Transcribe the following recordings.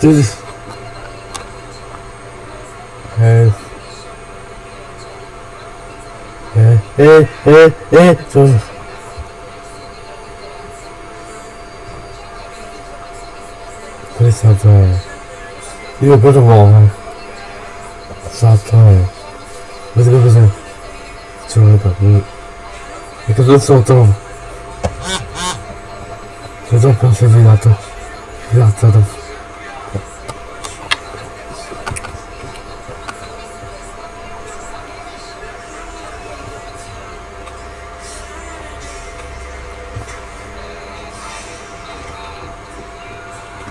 Jesus é é é é eh Jesus Satay You go to wall Satay Let's go to the Sorry about me Because Eu so dumb Você não pode ser virado Virado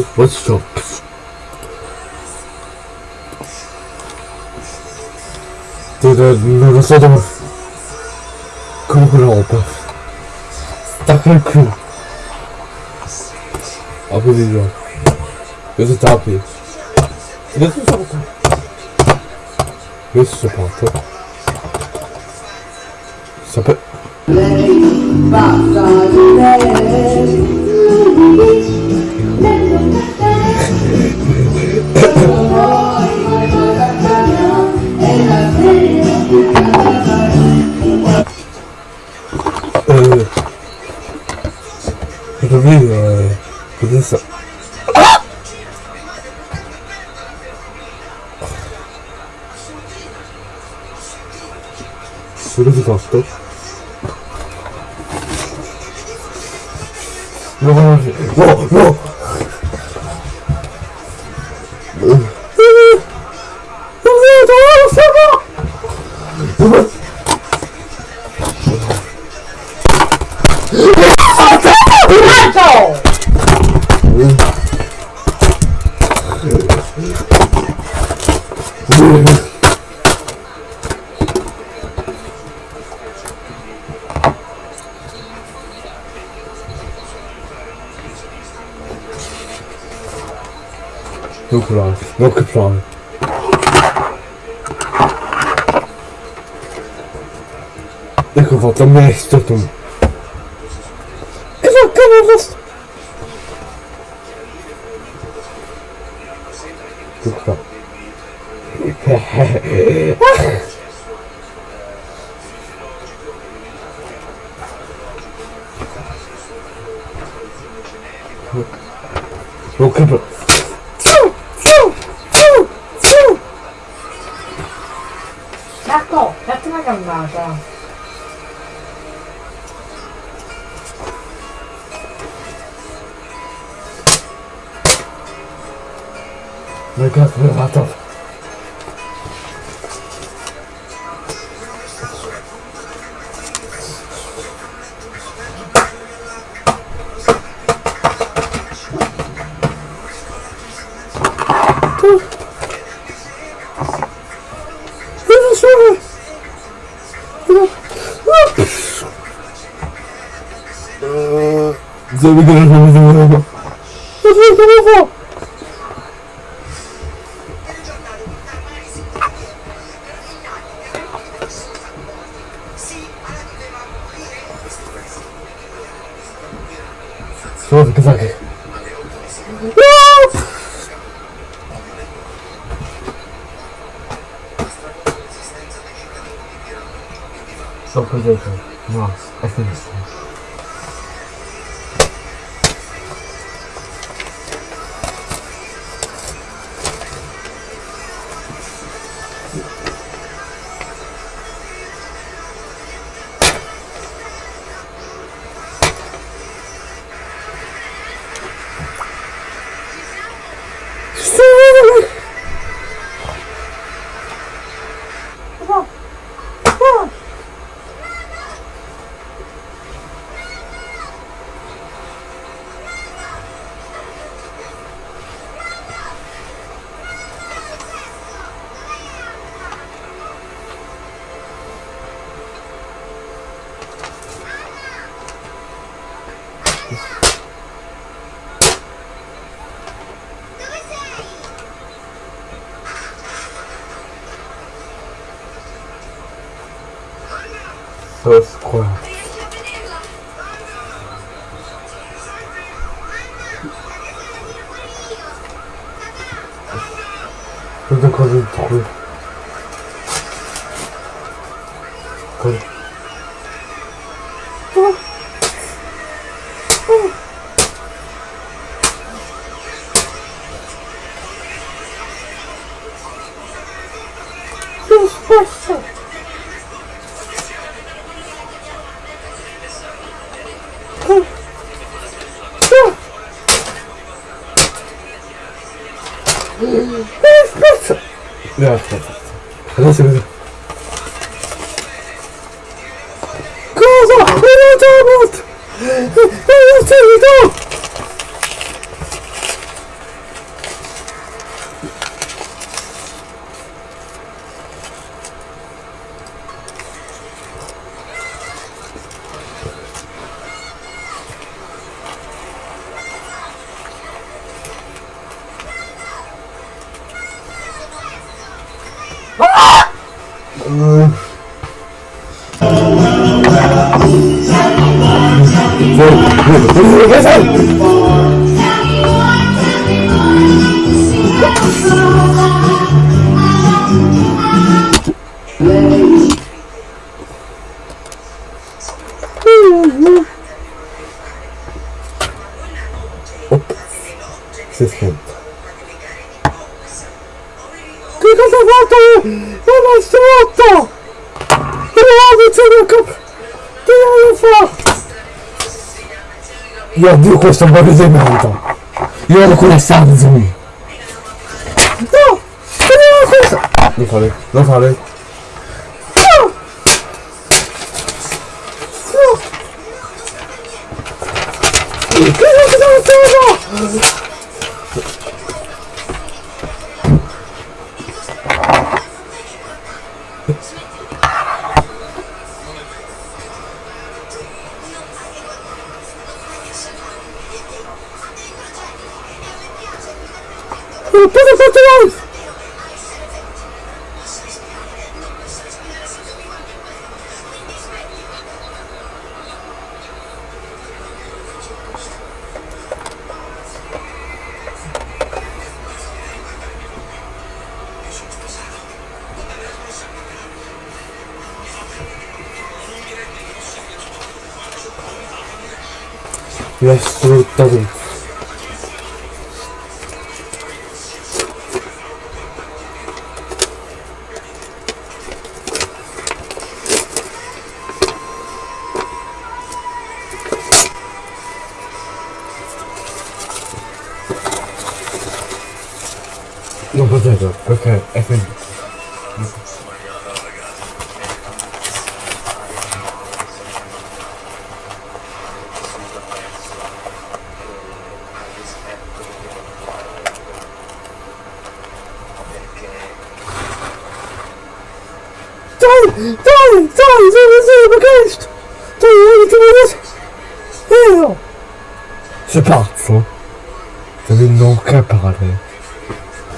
what's up? Did non lo so dove... Con quell'opera. Stacca il culo. Apri di gioco. Cosa ti 崩れるよね。崩した。それで Volta mesto tu. Evacava vas. Tudo O campo. É Marco, já tem uma gamada. Because we lot of So we're gonna そうですか。Só por dentro. Nossa, é Thank Je quand je Oh. Oh. Oh. では、話します。Uh... Io odio questo bagno di merda. Io odio quelle sanzoni. No! Non questo! Non fare, non fare. It doesn't cost it doesn't. okay. Dalej, dalej, dalej, zaraz, T'avais non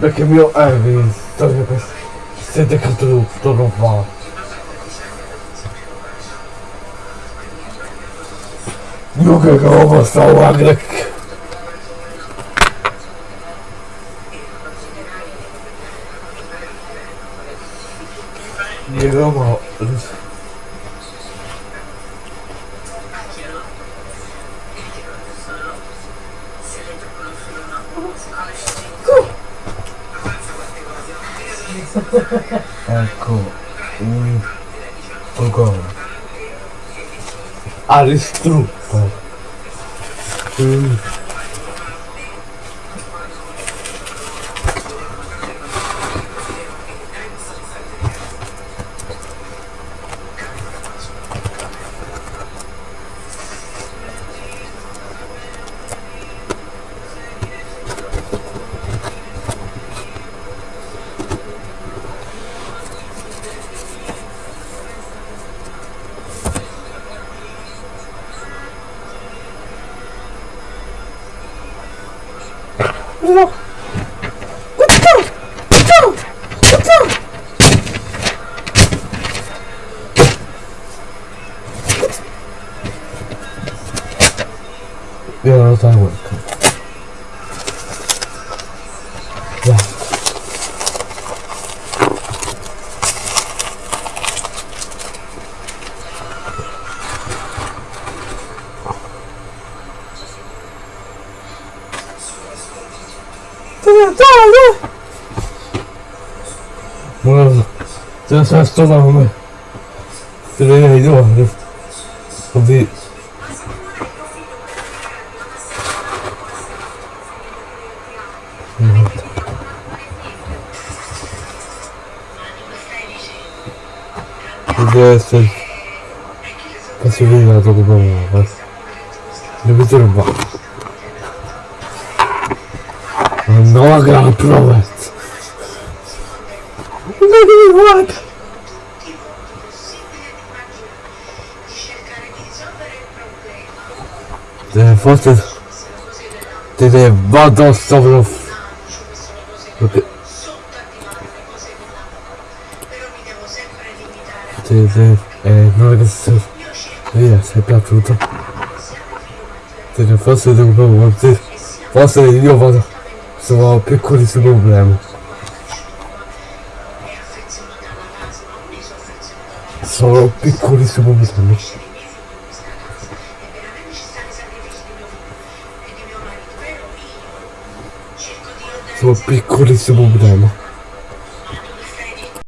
Daqui a mil aves, estás a pensar? ik het tu, tu não fala. Nunca acabou a salada que. Hier allemaal. Ecco, un, un gol. Aristrutta. Mm. 别老在门看。哇！这个，这个，这个。这是，这是多少这个还有这，少分？essere faccio vedere la tua copa devi trovare andiamo a gara prova guarda Deve forse... se, se eh, non è che se, eh, se è piaciuto se ne fosse un po' se, forse io vado sono piccoli su problemi sono piccoli piccolissimo problemi sono piccoli su problemi